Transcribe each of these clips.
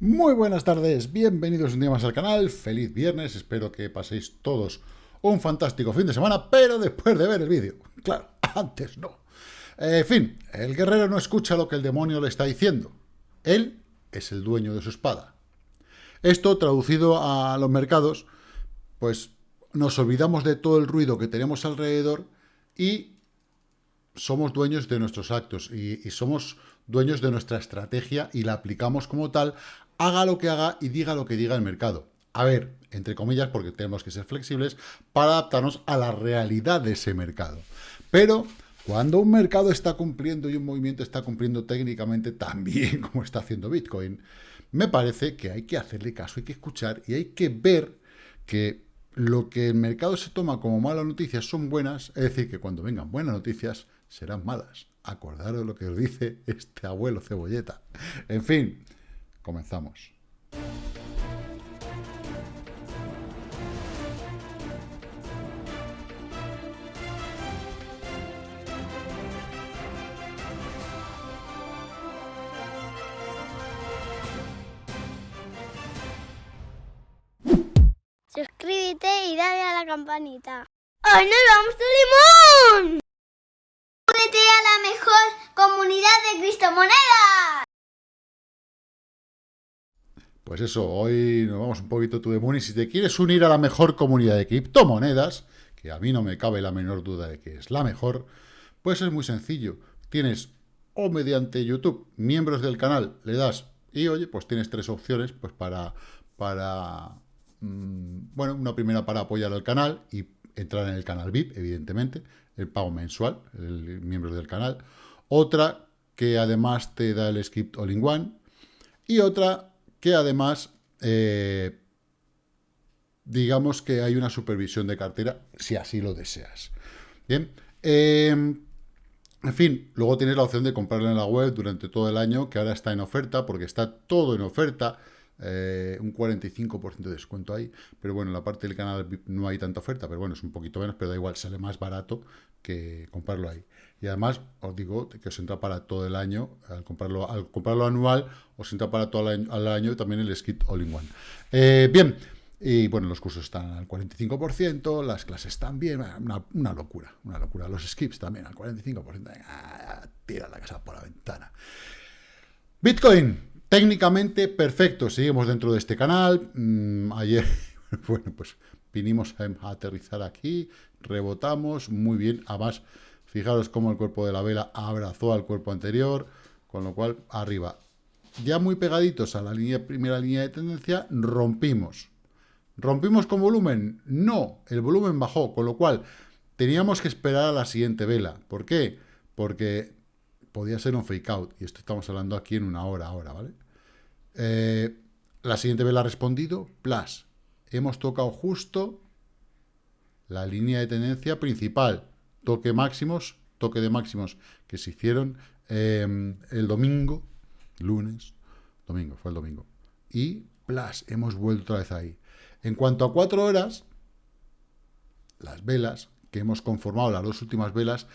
Muy buenas tardes, bienvenidos un día más al canal, feliz viernes, espero que paséis todos un fantástico fin de semana, pero después de ver el vídeo, claro, antes no. En fin, el guerrero no escucha lo que el demonio le está diciendo, él es el dueño de su espada. Esto, traducido a los mercados, pues nos olvidamos de todo el ruido que tenemos alrededor y somos dueños de nuestros actos y, somos dueños de nuestra estrategia y la aplicamos como tal haga lo que haga y diga lo que diga el mercado. A ver, entre comillas, porque tenemos que ser flexibles para adaptarnos a la realidad de ese mercado. Pero cuando un mercado está cumpliendo y un movimiento está cumpliendo técnicamente tan bien como está haciendo Bitcoin, me parece que hay que hacerle caso, hay que escuchar y hay que ver que lo que el mercado se toma como malas noticias son buenas, es decir, que cuando vengan buenas noticias serán malas. Acordaros lo que os dice este abuelo cebolleta. En fin, Comenzamos. Suscríbete y dale a la campanita. ¡Hoy nos vamos a Limón! Únete a la mejor comunidad de criptomonedas. Pues eso, hoy nos vamos un poquito tú de Moon si te quieres unir a la mejor comunidad de criptomonedas, que a mí no me cabe la menor duda de que es la mejor, pues es muy sencillo. Tienes o mediante YouTube, miembros del canal, le das y oye, pues tienes tres opciones pues para, para mm, bueno, una primera para apoyar al canal y entrar en el canal VIP, evidentemente, el pago mensual, el miembros del canal. Otra que además te da el script all-in-one y otra que además, eh, digamos que hay una supervisión de cartera, si así lo deseas. Bien, em, en fin, luego tienes la opción de comprarlo en la web durante todo el año, que ahora está en oferta, porque está todo en oferta, eh, un 45% de descuento ahí, pero bueno, en la parte del canal no hay tanta oferta, pero bueno, es un poquito menos, pero da igual, sale más barato que comprarlo ahí. Y además, os digo que os entra para todo el año, al comprarlo, al comprarlo anual, os entra para todo el año, también el Skit All-in-One. Eh, bien, y bueno, los cursos están al 45%, las clases también, una, una locura, una locura. Los skips también al 45%, tira la casa por la ventana. Bitcoin, técnicamente perfecto, seguimos dentro de este canal. Mm, ayer, bueno, pues vinimos a aterrizar aquí, rebotamos, muy bien, además Fijaros cómo el cuerpo de la vela abrazó al cuerpo anterior, con lo cual arriba. Ya muy pegaditos a la primera línea de tendencia, rompimos. ¿Rompimos con volumen? No, el volumen bajó, con lo cual teníamos que esperar a la siguiente vela. ¿Por qué? Porque podía ser un fake out, y esto estamos hablando aquí en una hora ahora, ¿vale? Eh, la siguiente vela ha respondido, plus. Hemos tocado justo la línea de tendencia principal, toque máximos, toque de máximos que se hicieron em, el domingo, lunes, domingo, fue el domingo. Y, plus, hemos vuelto otra vez ahí. En cuanto a cuatro horas, las velas que hemos conformado, las dos últimas velas,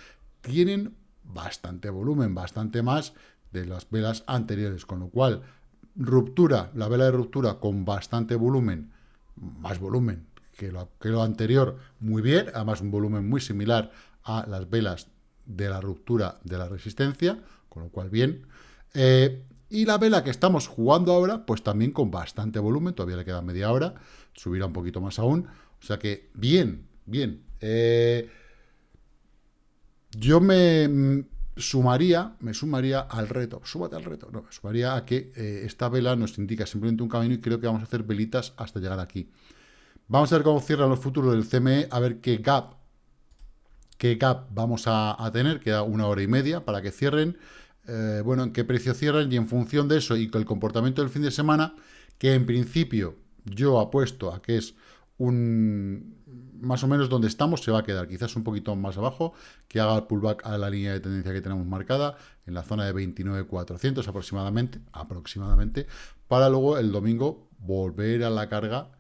tienen bastante volumen, bastante más de las velas anteriores, con lo cual, ruptura, la vela de ruptura con bastante volumen, más volumen que lo, que lo anterior, muy bien, además un volumen muy similar a las velas de la ruptura de la resistencia, con lo cual bien. Eh, y la vela que estamos jugando ahora, pues también con bastante volumen, todavía le queda media hora, subirá un poquito más aún, o sea que bien, bien. Eh, yo me mm, sumaría, me sumaría al reto, súbate al reto, no, me sumaría a que eh, esta vela nos indica simplemente un camino y creo que vamos a hacer velitas hasta llegar aquí. Vamos a ver cómo cierran los futuros del CME, a ver qué gap qué gap vamos a, tener, queda una hora y media para que cierren, eh, bueno, en qué precio cierran y en función de eso y con el comportamiento del fin de semana, que en principio yo apuesto a que es un más o menos donde estamos se va a quedar, quizás un poquito más abajo, que haga el pullback a la línea de tendencia que tenemos marcada, en la zona de 29.400 aproximadamente, aproximadamente, para luego el domingo volver a la carga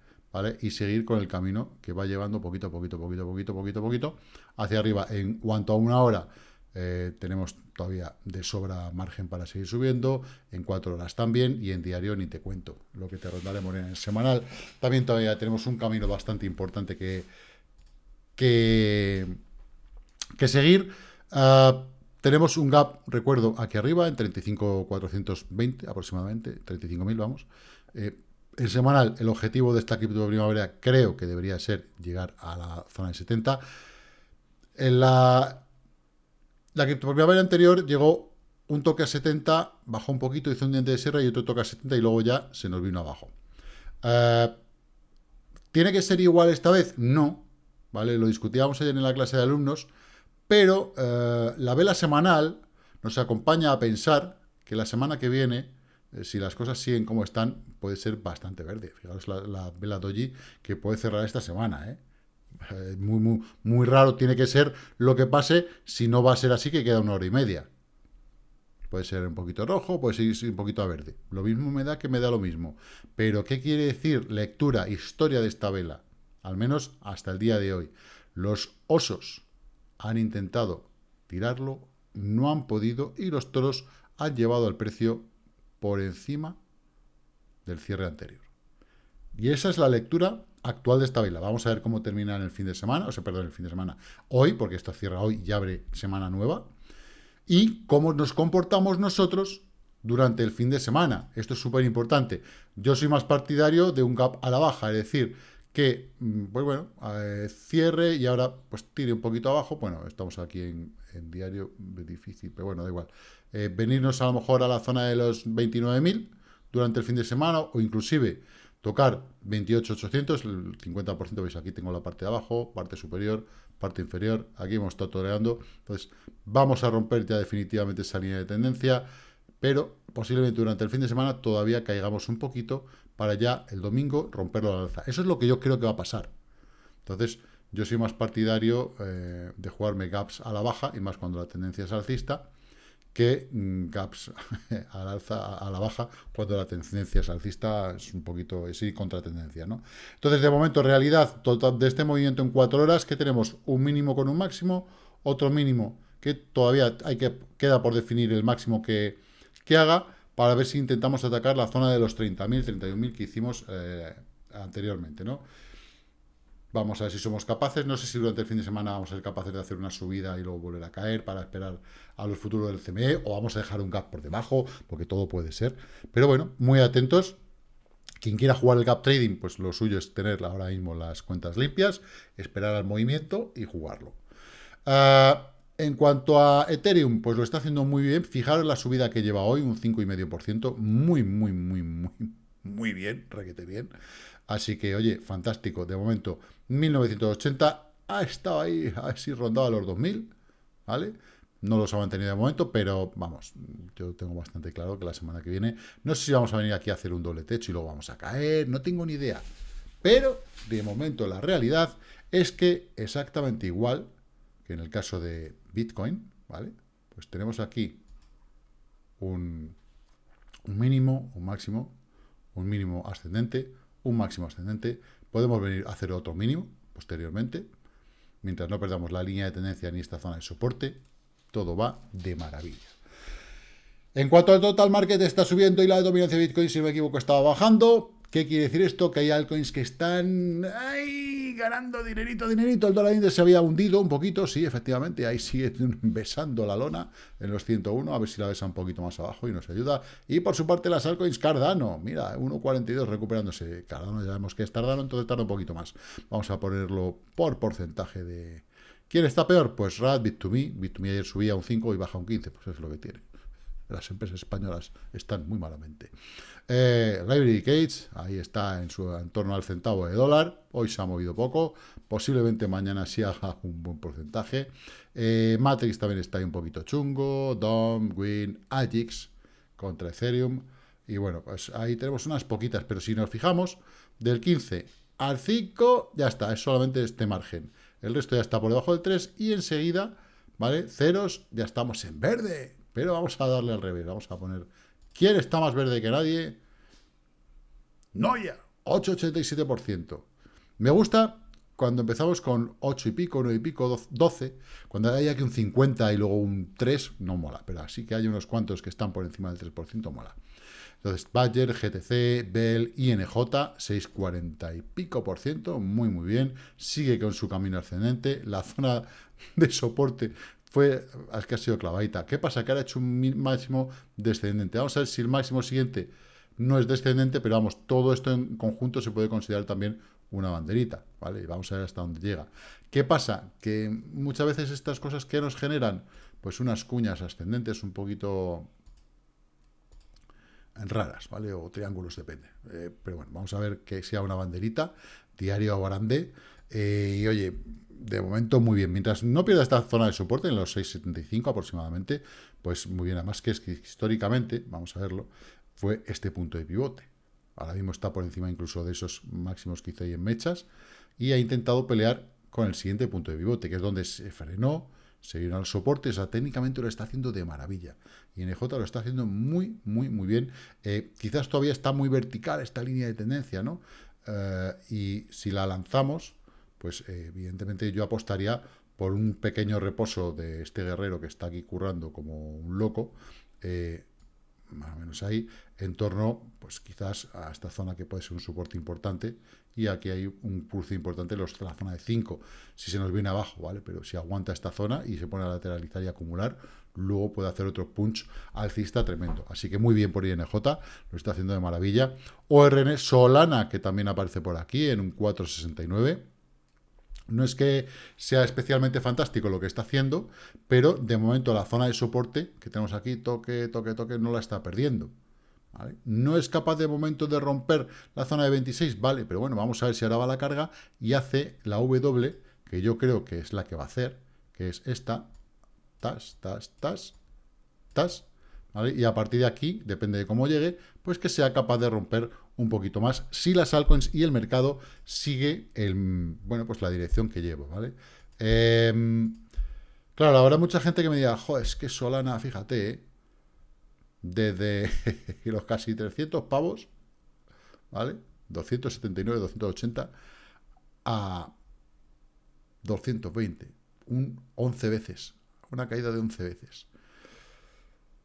Y seguir con el camino que va llevando poquito a poquito, poquito, poquito, poquito, poquito, hacia arriba. En cuanto a una hora, eh, tenemos todavía de sobra margen para seguir subiendo, en cuatro horas también, y en diario ni te cuento lo que te rondaremos en el semanal. También todavía tenemos un camino bastante importante que, que, que seguir. Ah, tenemos un gap, recuerdo, aquí arriba, en 35.420 aproximadamente, 35.000 vamos. Eh, en semanal, el objetivo de esta cripto primavera creo que debería ser llegar a la zona de 70. En la, la cripto anterior llegó un toque a 70, bajó un poquito, hizo un diente de sierra y otro toque a 70 y luego ya se nos vino abajo. Eh, ¿Tiene que ser igual esta vez? No, ¿vale? Lo discutíamos ayer en la clase de alumnos, pero eh, la vela semanal nos acompaña a pensar que la semana que viene si las cosas siguen como están, puede ser bastante verde. Fijaros la, vela doji que puede cerrar esta semana, ¿eh? ¿eh? muy, muy, muy raro tiene que ser lo que pase si no va a ser así que queda una hora y media. Puede ser un poquito rojo, puede ser un poquito a verde. Lo mismo me da que me da lo mismo. Pero, ¿qué quiere decir lectura, historia de esta vela? Al menos hasta el día de hoy. Los osos han intentado tirarlo, no han podido y los toros han llevado al precio por encima del cierre anterior. Y esa es la lectura actual de esta vela. Vamos a ver cómo termina en el fin de semana, o sea, perdón, el fin de semana hoy, porque esto cierra hoy y abre semana nueva, y cómo nos comportamos nosotros durante el fin de semana. Esto es súper importante. Yo soy más partidario de un gap a la baja, es decir, que, mm, pues bueno, eh, cierre y ahora pues tire un poquito abajo. Bueno, estamos aquí en, en diario, difícil, pero bueno, da igual. Eh, venirnos a lo mejor a la zona de los 29.000 durante el fin de semana o inclusive tocar 28.800, el 50%, veis aquí tengo la parte de abajo, parte superior, parte inferior, aquí hemos estado toreando, entonces vamos a romper ya definitivamente esa línea de tendencia, pero posiblemente durante el fin de semana todavía caigamos un poquito para ya el domingo romperlo al alza. Eso es lo que yo creo que va a pasar. Entonces, yo soy más partidario eh, de jugarme gaps a la baja, y más cuando la tendencia es alcista, que mm, gaps a la baja, cuando la tendencia es alcista, es un poquito, es ir contra tendencia, ¿no? Entonces, de momento, realidad total de este movimiento en cuatro horas, que tenemos un mínimo con un máximo, otro mínimo que todavía hay que, queda por definir el máximo que, que haga, para ver si intentamos atacar la zona de los 30.000, 31.000 que hicimos eh, anteriormente, ¿no? Vamos a ver si somos capaces. No sé si durante el fin de semana vamos a ser capaces de hacer una subida y luego volver a caer para esperar a los futuros del CME o vamos a dejar un gap por debajo, porque todo puede ser. Pero bueno, muy atentos. Quien quiera jugar el gap trading, pues lo suyo es tener ahora mismo las cuentas limpias, esperar al movimiento y jugarlo. Ah, en cuanto a Ethereum, pues lo está haciendo muy bien. Fijaros la subida que lleva hoy, un 5,5%. Muy, muy, muy, muy, muy bien, requete bien. Así que, oye, fantástico. De momento, 1980 ha estado ahí, a ver si rondaba los 2000, ¿vale? No los ha mantenido de momento, pero vamos, yo tengo bastante claro que la semana que viene, no sé si vamos a venir aquí a hacer un doble techo y luego vamos a caer, no tengo ni idea. Pero, de momento, la realidad es que exactamente igual que en el caso de Bitcoin, ¿vale? Pues tenemos aquí un, un mínimo, un máximo, un mínimo ascendente, un máximo ascendente, podemos venir a hacer otro mínimo posteriormente, mientras no perdamos la línea de tendencia ni esta zona de soporte, todo va de maravilla. En cuanto al total market está subiendo y la dominancia de Bitcoin, si no me equivoco, estaba bajando. ¿Qué quiere decir esto? Que hay altcoins que están ahí ganando dinerito, dinerito. El dólar índice se había hundido un poquito, sí, efectivamente. Ahí sigue besando la lona en los 101. A ver si la besa un poquito más abajo y nos ayuda. Y por su parte las altcoins Cardano. Mira, 1.42 recuperándose. Cardano ya sabemos que es Cardano, entonces tarda un poquito más. Vamos a ponerlo por porcentaje de... ¿Quién está peor? Pues RAD, Bit2Me. Bit2Me ayer subía un 5 y baja un 15. Pues es lo que tiene las empresas españolas están muy malamente. Eh, Library Gates, ahí está en, su, en torno al centavo de dólar, hoy se ha movido poco, posiblemente mañana sí haga un buen porcentaje. Eh, Matrix también está ahí un poquito chungo, DOM, Win, Agix contra Ethereum, y bueno, pues ahí tenemos unas poquitas, pero si nos fijamos, del 15 al 5 ya está, es solamente este margen. El resto ya está por debajo del 3 y enseguida, ¿vale? Ceros, ya estamos en verde. Pero vamos a darle al revés, vamos a poner... ¿Quién está más verde que nadie? Noia, 8,87%. Me gusta cuando empezamos con 8 y pico, 9 y pico, 12, cuando hay aquí un 50 y luego un 3, no mola, pero así que hay unos cuantos que están por encima del 3%, mola. Entonces, Badger, GTC, Bell, INJ, 6,40 y pico por ciento, muy muy bien, sigue con su camino ascendente, la zona de soporte fue, es que ha sido clavadita. ¿Qué pasa? Que ahora ha hecho un máximo descendente. Vamos a ver si el máximo siguiente no es descendente, pero vamos, todo esto en conjunto se puede considerar también una banderita, ¿vale? Y vamos a ver hasta dónde llega. ¿Qué pasa? Que muchas veces estas cosas que nos generan, pues unas cuñas ascendentes un poquito raras, ¿vale? O triángulos, depende. Eh, pero bueno, vamos a ver que sea una banderita, diario grande. Eh, y oye, de momento muy bien. Mientras no pierda esta zona de soporte en los 6.75 aproximadamente, pues muy bien. Además que es que históricamente, vamos a verlo, fue este punto de pivote. Ahora mismo está por encima incluso de esos máximos que hizo ahí en mechas y ha intentado pelear con el siguiente punto de pivote, que es donde se frenó, se vino al soporte, o sea, técnicamente lo está haciendo de maravilla. Y NJ lo está haciendo muy, muy, muy bien. Eh, quizás todavía está muy vertical esta línea de tendencia, ¿no? Eh, y si la lanzamos, pues eh, evidentemente yo apostaría por un pequeño reposo de este guerrero que está aquí currando como un loco, más o menos ahí, en torno, pues quizás a esta zona que puede ser un soporte importante, y aquí hay un cruce importante, los, la zona de 5, si se nos viene abajo, ¿vale? Pero si aguanta esta zona y se pone a lateralizar y acumular, luego puede hacer otro punch alcista tremendo. Así que muy bien por INJ, lo está haciendo de maravilla. ORN Solana, que también aparece por aquí en un 469, no es que sea especialmente fantástico lo que está haciendo, pero de momento la zona de soporte que tenemos aquí, toque, toque, toque, no la está perdiendo. No es capaz de momento de romper la zona de 26, vale, pero bueno, vamos a ver si ahora va la carga y hace la W, que yo creo que es la que va a hacer, que es esta, tas, tas, tas, tas, Y a partir de aquí, depende de cómo llegue, pues que sea capaz de romper un poquito más si las altcoins y el mercado sigue el, bueno, pues la dirección que llevo, ¿vale? Em, claro, habrá mucha gente que me diga, joder, es que Solana, fíjate, ¿eh? desde los casi 300 pavos, ¿vale? 279, 280 a 220, un 11 veces, una caída de 11 veces.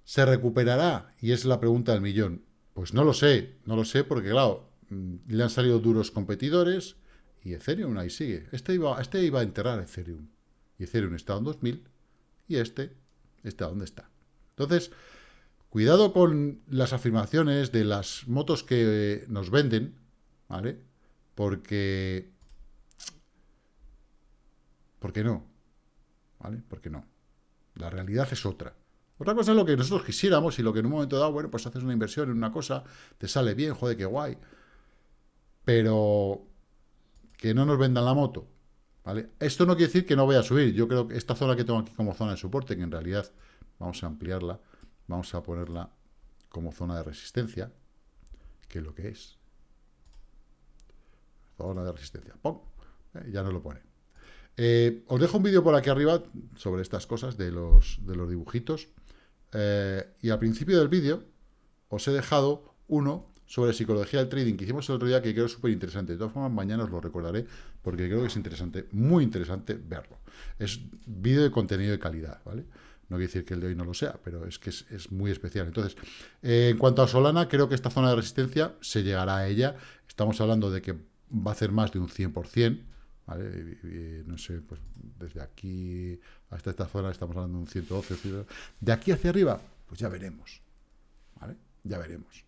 ¿Se recuperará? Y es la pregunta del millón. Pues no lo sé, no lo sé porque, claro, mm, le han salido duros competidores y Ethereum ahí sigue. Este iba, este iba a enterrar Ethereum. Y Ethereum está en 2000 y este está donde está. Entonces, cuidado con las afirmaciones de las motos que nos venden, ¿vale? Porque... ¿Por qué no? ¿Vale? ¿Por qué no? La realidad es otra. Otra cosa es lo que nosotros quisiéramos y lo que en un momento dado, bueno, pues haces una inversión en una cosa, te sale bien, joder, qué guay. Pero que no nos vendan la moto, ¿vale? Esto no quiere decir que no vaya a subir. Yo creo que esta zona que tengo aquí como zona de soporte, que en realidad vamos a ampliarla, vamos a ponerla como zona de resistencia, que es lo que es. Zona de resistencia. ¡Pum! Eh, ya no lo pone. Eh, os dejo un vídeo por aquí arriba sobre estas cosas de los, de los dibujitos. Eh, y al principio del vídeo os he dejado uno sobre psicología del trading que hicimos el otro día que creo súper interesante. De todas formas, mañana os lo recordaré porque creo que es interesante, muy interesante verlo. Es vídeo de contenido de calidad, ¿vale? No quiere decir que el de hoy no lo sea, pero es que es, muy especial. Entonces, eh, en cuanto a Solana, creo que esta zona de resistencia se llegará a ella. Estamos hablando de que va a hacer más de un 100%, ¿vale? no sé, pues desde aquí hasta esta zona estamos hablando de un 112. De aquí hacia arriba, pues ya veremos. ¿Vale? Ya veremos.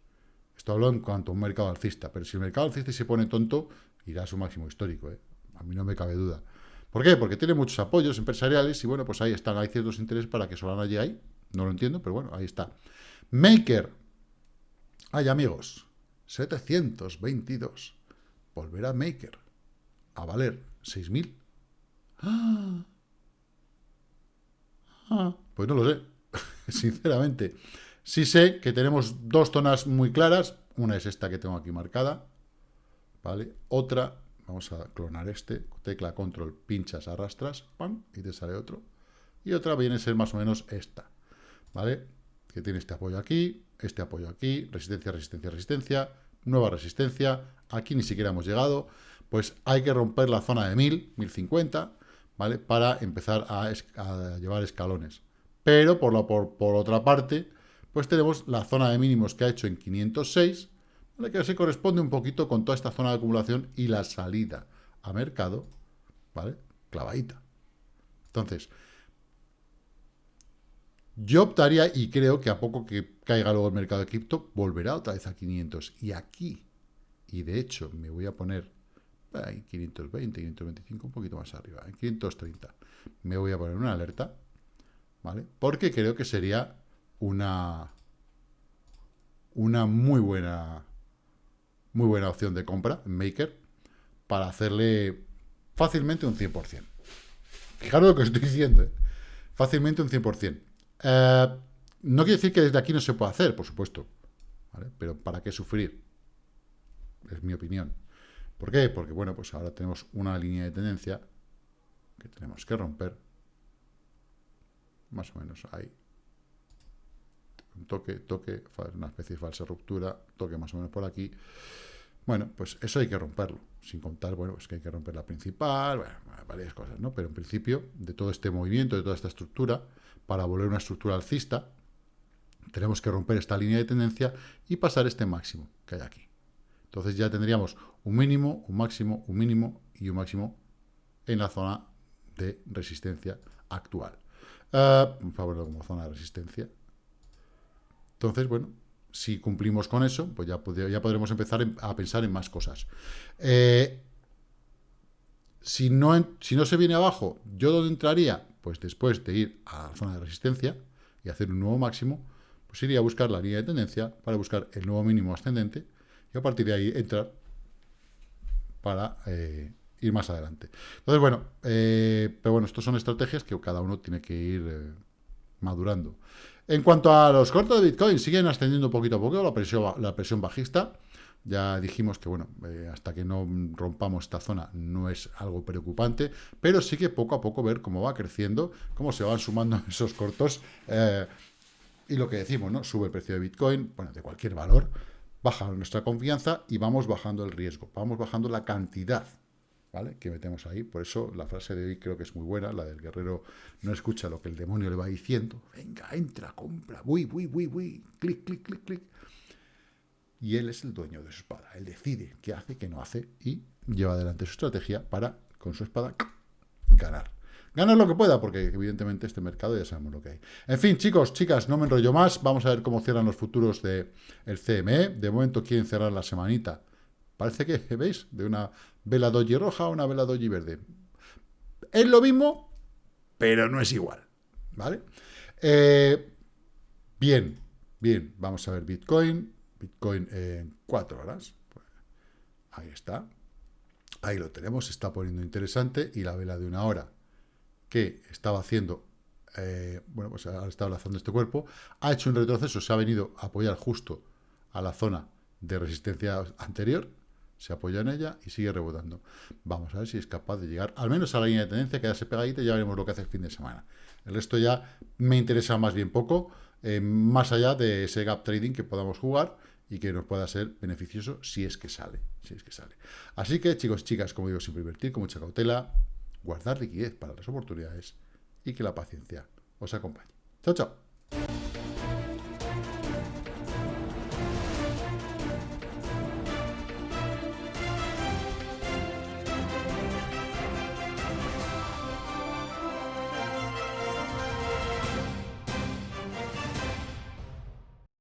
Esto hablo en cuanto a un mercado alcista, pero si el mercado alcista se pone tonto, irá a su máximo histórico. ¿eh? A mí no me cabe duda. ¿Por qué? Porque tiene muchos apoyos empresariales y bueno, pues ahí están, hay ciertos intereses para que Solana llegue ahí. No lo entiendo, pero bueno, ahí está. Maker. Ay, amigos, 722. Volverá Maker a valer 6.000. ¡Ah! Ah, pues no lo sé, sinceramente. Sí sé que tenemos dos zonas muy claras. Una es esta que tengo aquí marcada, ¿vale? Otra, vamos a clonar este, tecla control, pinchas, arrastras, ¡pam! y te sale otro. Y otra viene a ser más o menos esta, ¿vale? Que tiene este apoyo aquí, este apoyo aquí, resistencia, resistencia, resistencia, nueva resistencia, aquí ni siquiera hemos llegado. Pues hay que romper la zona de 1000, 1050, ¿vale? Para empezar a, llevar escalones. Pero por, la, por, otra parte, pues tenemos la zona de mínimos que ha hecho en 506, ¿vale? que se corresponde un poquito con toda esta zona de acumulación y la salida a mercado, ¿vale? Clavadita. Entonces, yo optaría, y creo que a poco que caiga luego el mercado de cripto, volverá otra vez a 500. Y aquí, y de hecho me voy a poner en 520, 525, un poquito más arriba, en 530. Me voy a poner una alerta, ¿vale? Porque creo que sería una, una muy buena muy buena opción de compra en Maker para hacerle fácilmente un 100%. Fijaros lo que estoy diciendo, ¿eh? fácilmente un 100%. Eh, no quiere decir que desde aquí no se pueda hacer, por supuesto, pero ¿para qué sufrir? Es mi opinión. ¿Por qué? Porque, bueno, pues ahora tenemos una línea de tendencia que tenemos que romper. Más o menos ahí. Un toque, toque, una especie de falsa ruptura, toque más o menos por aquí. Bueno, pues eso hay que romperlo. Sin contar, bueno, pues que hay que romper la principal, varias cosas, ¿no? Pero en principio, de todo este movimiento, de toda esta estructura, para volver una estructura alcista, tenemos que romper esta línea de tendencia y pasar este máximo que hay aquí. Entonces ya tendríamos un mínimo, un máximo, un mínimo y un máximo en la zona de resistencia actual. Uh, como zona de resistencia. Entonces, bueno, si cumplimos con eso, pues ya, ya podremos empezar a pensar en más cosas. Eh, si, no, si no se viene abajo, ¿yo dónde entraría? Pues después de ir a la zona de resistencia y hacer un nuevo máximo, pues iría a buscar la línea de tendencia para buscar el nuevo mínimo ascendente y a partir de ahí entrar para eh, ir más adelante. Entonces, bueno, eh, pero bueno, estas son estrategias que cada uno tiene que ir eh, madurando. En cuanto a los cortos de Bitcoin, siguen ascendiendo poquito a poco la presión, la presión bajista. Ya dijimos que, bueno, hasta que no rompamos esta zona no es algo preocupante, pero sí que poco a poco ver cómo va creciendo, cómo se van sumando esos cortos. y lo que decimos, ¿no? Sube el precio de Bitcoin, bueno, de cualquier valor, baja nuestra confianza y vamos bajando el riesgo, vamos bajando la cantidad ¿vale? que metemos ahí. Por eso la frase de hoy creo que es muy buena, la del guerrero no escucha lo que el demonio le va diciendo. Venga, entra, compra, uy, uy, uy, uy, clic, clic, clic, clic. Y él es el dueño de su espada. Él decide qué hace, qué no hace y lleva adelante su estrategia para, con su espada, ganar. Ganar lo que pueda, porque evidentemente este mercado ya sabemos lo que hay. En fin, chicos, chicas, no me enrollo más. Vamos a ver cómo cierran los futuros del el CME. De momento quieren cerrar la semanita. Parece que, ¿veis? De una vela doji roja a una vela doji verde. Es lo mismo, pero no es igual. ¿Vale? Eh, bien, bien. Vamos a ver Bitcoin. Bitcoin en cuatro horas. Ahí está. Ahí lo tenemos. Se está poniendo interesante. Y la vela de una hora que estaba haciendo, eh, bueno, pues ha estado lanzando este cuerpo, ha hecho un retroceso, se ha venido a apoyar justo a la zona de resistencia anterior, se apoya en ella y sigue rebotando. Vamos a ver si es capaz de llegar al menos a la línea de tendencia, quedarse pegadita y ya veremos lo que hace el fin de semana. El resto ya me interesa más bien poco, eh, más allá de ese gap trading que podamos jugar y que nos pueda ser beneficioso si es que sale, si es que sale. Así que, chicos, chicas, como digo, siempre invertir con mucha cautela, guardar liquidez para las oportunidades y que la paciencia os acompañe. Chao, chao.